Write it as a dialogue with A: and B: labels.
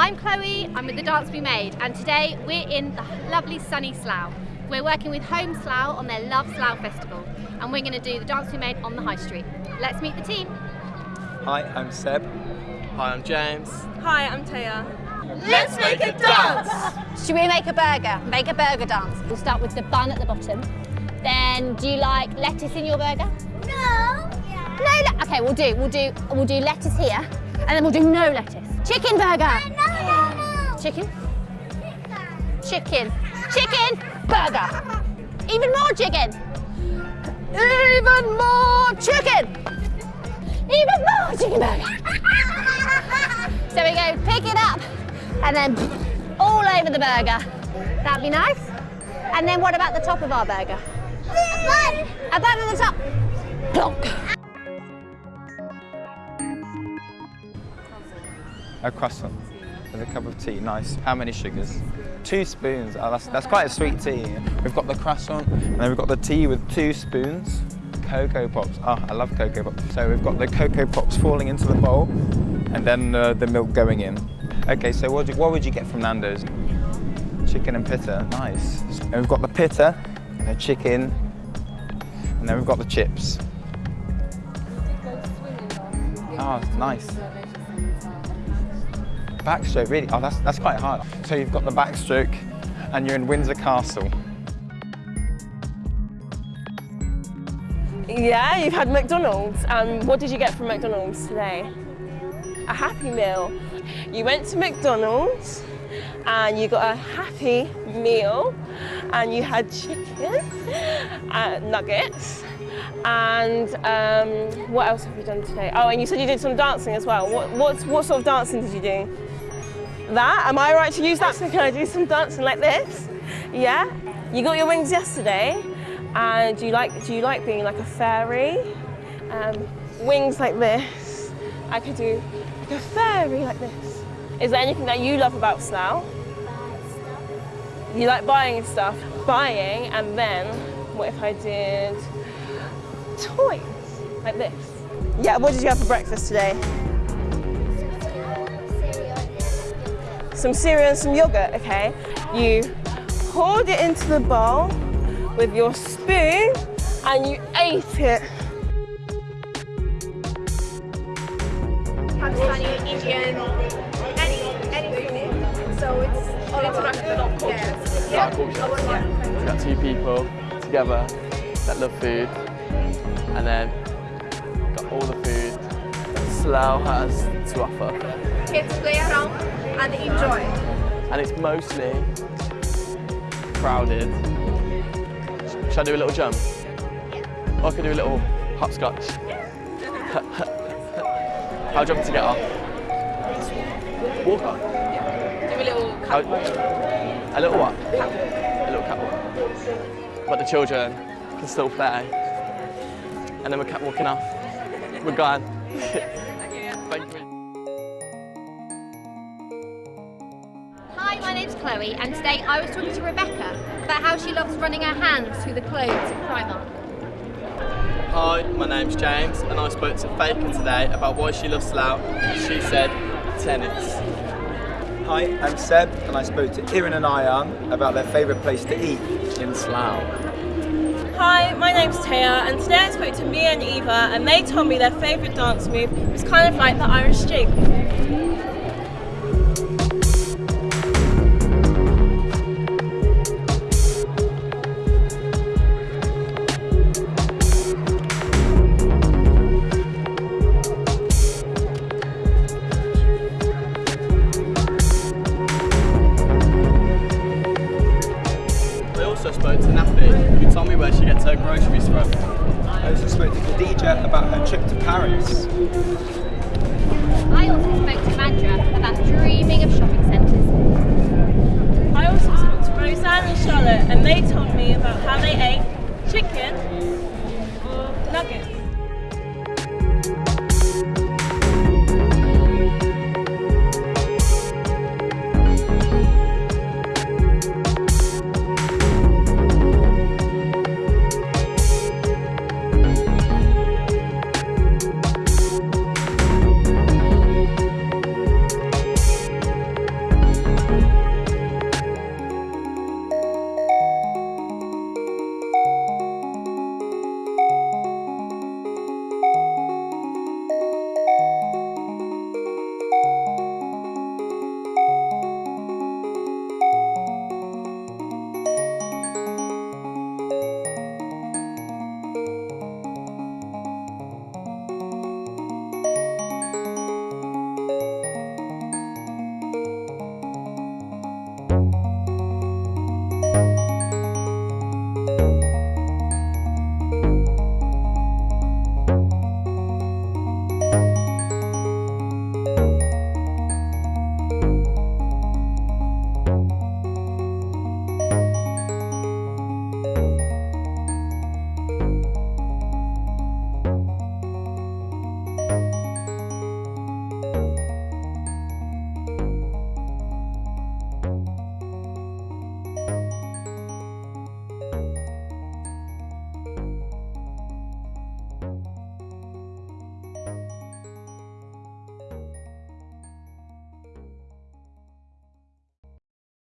A: I'm Chloe, I'm with the Dance We Made, and today we're in the lovely sunny Slough. We're working with Home Slough on their Love Slough Festival, and we're going to do the Dance We Made on the High Street. Let's meet the team.
B: Hi, I'm Seb.
C: Hi, I'm James.
D: Hi, I'm Taya.
A: Let's make a dance! Should we make a burger? Make a burger dance. We'll start with the bun at the bottom. Then, do you like lettuce in your burger?
E: No.
A: No, le- okay, we'll do, we'll do, we'll do lettuce here, and then we'll do no lettuce. Chicken burger.
E: No, no, no.
A: Chicken. Chicken. Chicken burger. Even more chicken. Even more chicken. Even more chicken burger. so we go pick it up and then all over the burger. That'd be nice. And then what about the top of our burger?
E: One.
A: A bun on the top. Plonk.
B: A croissant with a cup of tea. Nice. How many sugars? Two spoons. Oh, that's, that's quite a sweet tea. We've got the croissant and then we've got the tea with two spoons. Coco Pops. Oh, I love Coco Pops. So we've got the Coco Pops falling into the bowl and then uh, the milk going in. Okay, so what, do, what would you get from Nando's? Chicken and pitta. Nice. And we've got the pitta, and the chicken, and then we've got the chips. Oh, nice. Backstroke, really? Oh, that's, that's quite hard. So you've got the backstroke and you're in Windsor Castle.
D: Yeah, you've had McDonald's. Um, what did you get from McDonald's today? A Happy Meal. You went to McDonald's and you got a Happy Meal and you had chicken, uh, nuggets, and um, what else have you done today? Oh, and you said you did some dancing as well. What, what, what sort of dancing did you do? That? Am I right to use that? So can I do some dancing like this? Yeah? You got your wings yesterday, and do you like, do you like being like a fairy? Um, wings like this. I could do like a fairy like this. Is there anything that you love about Slough? You like buying stuff? Buying, and then what if I did toys like this? Yeah, what did you have for breakfast today? Some cereal and some yogurt, okay? You poured it into the bowl with your spoon and you ate it.
F: Pakistani, Indian, any anything. So it's all international. Yes. Yeah.
C: We've got two people together that love food, and then got all the food Slough has to offer.
F: Kids play around and enjoy.
C: And it's mostly crowded. Should I do a little jump? Or I could do a little hopscotch. How jump to get off? Walk on.
F: Do a little
C: How, a little what? A little catwalk. But the children can still play. And then we're catwalking off. We're gone.
A: Hi, my name's Chloe, and today I was talking to Rebecca about how she loves running her hands through the clothes at Primark.
C: Hi, my name's James, and I spoke to Faker today about why she loves Slough. She said tennis.
B: Hi, I'm Seb and I spoke to Iran and Ayan about their favourite place to eat in Slough.
D: Hi, my name's Taya, and today I spoke to Mia and Eva, and they told me their favourite dance move was kind of like the Irish jig.
C: I spoke to Nappy, who told me where she gets her groceries from.
B: I also spoke to Khadija about her trip to Paris.
A: I also spoke